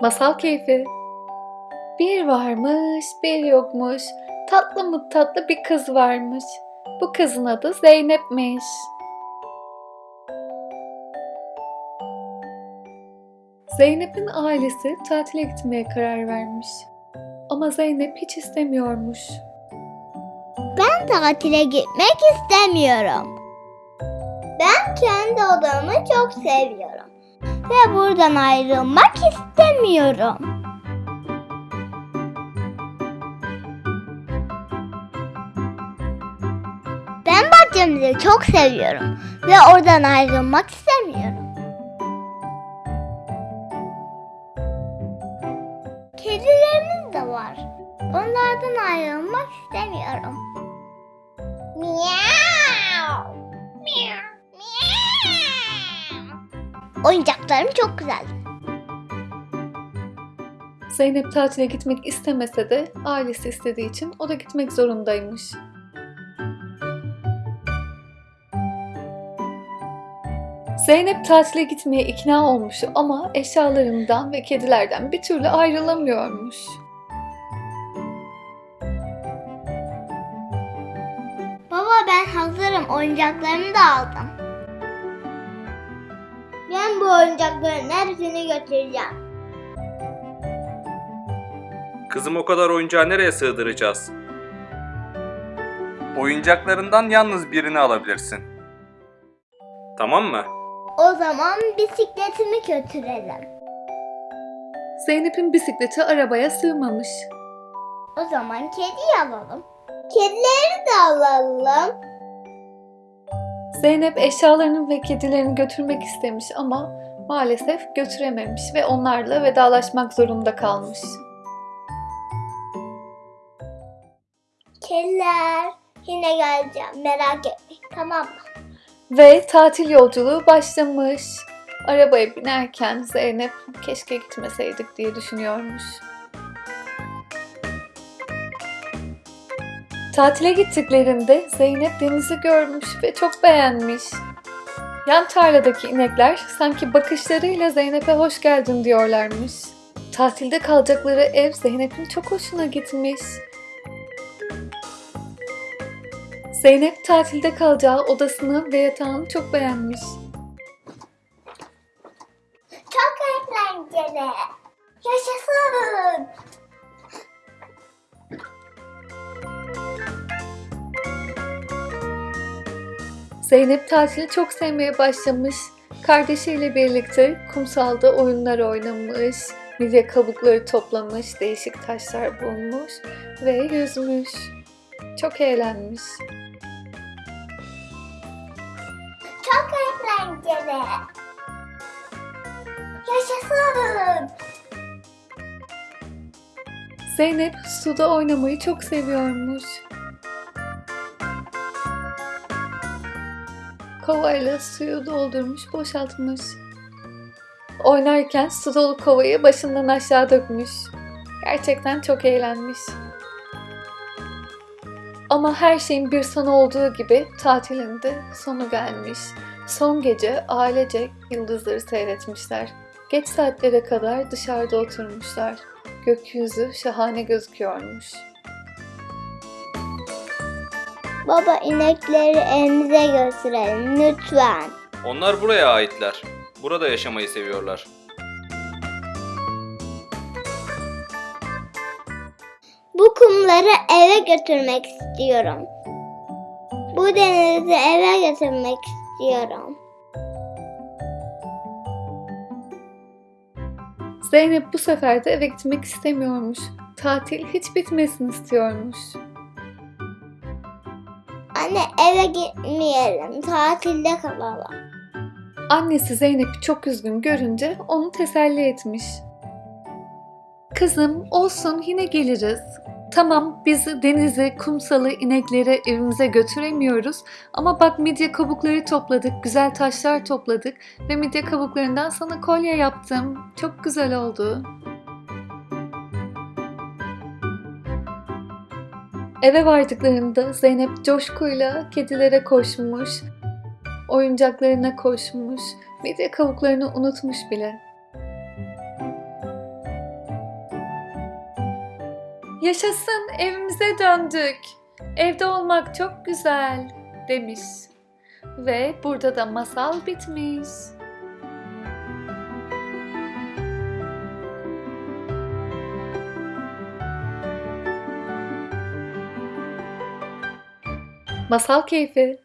Masal keyfi. Bir varmış, bir yokmuş. Tatlı mı tatlı bir kız varmış. Bu kızın adı Zeynep'miş. Zeynep'in ailesi tatile gitmeye karar vermiş. Ama Zeynep hiç istemiyormuş. Ben tatile gitmek istemiyorum. Ben kendi odamı çok seviyorum. Ve buradan ayrılmak istemiyorum. Ben bahçemizi çok seviyorum. Ve oradan ayrılmak istemiyorum. Kedilerimiz de var. Onlardan ayrılmak istemiyorum. Oyuncaklarım çok güzel. Zeynep tatile gitmek istemese de ailesi istediği için o da gitmek zorundaymış. Zeynep tatile gitmeye ikna olmuş ama eşyalarından ve kedilerden bir türlü ayrılamıyormuş. Baba ben hazırım. Oyuncaklarımı da aldım. Ben bu oyuncakların hepsini götüreceğim. Kızım o kadar oyuncağı nereye sığdıracağız? Oyuncaklarından yalnız birini alabilirsin. Tamam mı? O zaman bisikletimi götürelim. Zeynep'in bisikleti arabaya sığmamış. O zaman kediyi alalım. Kedileri de alalım. Zeynep eşyalarını ve kedilerini götürmek istemiş ama maalesef götürememiş ve onlarla vedalaşmak zorunda kalmış. Kediler yine geleceğim merak etmeyin tamam mı? Ve tatil yolculuğu başlamış. Arabaya binerken Zeynep keşke gitmeseydik diye düşünüyormuş. Tatile gittiklerinde Zeynep denizi görmüş ve çok beğenmiş. Yan tarladaki inekler sanki bakışlarıyla Zeynep'e hoş geldin diyorlarmış. Tatilde kalacakları ev Zeynep'in çok hoşuna gitmiş. Zeynep tatilde kalacağı odasını ve yatağını çok beğenmiş. Çok eğlenceli. Yaşasın. Zeynep tatili çok sevmeye başlamış. Kardeşiyle birlikte kumsalda oyunlar oynamış, midye kabukları toplamış, değişik taşlar bulmuş ve yüzmüş. Çok eğlenmiş. Çok eğlenceli. Yaşasın. Zeynep suda oynamayı çok seviyormuş. Kovayla suyu doldurmuş, boşaltmış. Oynarken su dolu kovayı başından aşağı dökmüş. Gerçekten çok eğlenmiş. Ama her şeyin bir sonu olduğu gibi tatilinde sonu gelmiş. Son gece ailecek yıldızları seyretmişler. Geç saatlere kadar dışarıda oturmuşlar. Gökyüzü şahane gözüküyormuş. Baba inekleri evimize götürelim lütfen. Onlar buraya aitler. Burada yaşamayı seviyorlar. Bu kumları eve götürmek istiyorum. Bu denizi eve götürmek istiyorum. Zeynep bu sefer de eve gitmek istemiyormuş. Tatil hiç bitmesin istiyormuş. Anne eve gitmeyelim. Tatilde kalalım. Annesi Zeynep'i çok üzgün görünce onu teselli etmiş. Kızım olsun yine geliriz. Tamam biz denize, kumsalı, inekleri evimize götüremiyoruz ama bak midye kabukları topladık, güzel taşlar topladık ve midye kabuklarından sana kolye yaptım. Çok güzel oldu. Eve vardıklarında Zeynep coşkuyla kedilere koşmuş, oyuncaklarına koşmuş, midye kavuklarını unutmuş bile. Yaşasın evimize döndük. Evde olmak çok güzel demiş. Ve burada da masal bitmiş. Masal keyfi.